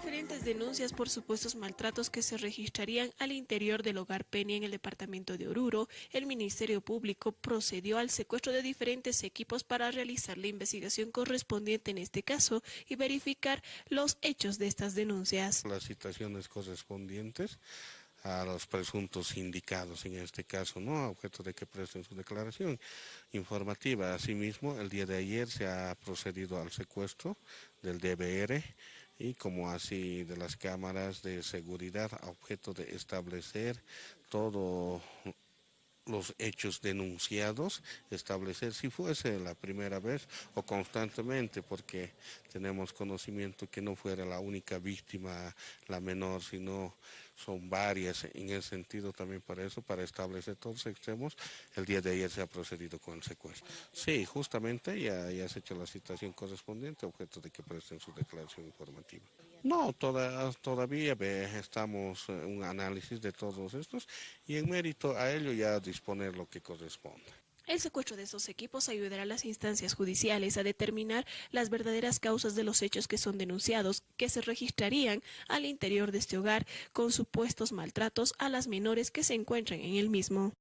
diferentes denuncias por supuestos maltratos que se registrarían al interior del hogar Peña en el departamento de Oruro, el Ministerio Público procedió al secuestro de diferentes equipos para realizar la investigación correspondiente en este caso y verificar los hechos de estas denuncias. Las citaciones correspondientes a los presuntos indicados en este caso, ¿no? A objeto de que presten su declaración informativa. Asimismo, el día de ayer se ha procedido al secuestro del DBR y como así de las cámaras de seguridad a objeto de establecer todo los hechos denunciados, establecer si fuese la primera vez o constantemente, porque tenemos conocimiento que no fuera la única víctima, la menor, sino son varias en ese sentido también para eso, para establecer todos los extremos. El día de ayer se ha procedido con el secuestro. Sí, justamente ya, ya se ha hecho la citación correspondiente, objeto de que presten su declaración informativa. No, toda, todavía estamos en un análisis de todos estos y en mérito a ello ya disponer lo que corresponde. El secuestro de esos equipos ayudará a las instancias judiciales a determinar las verdaderas causas de los hechos que son denunciados, que se registrarían al interior de este hogar con supuestos maltratos a las menores que se encuentran en el mismo.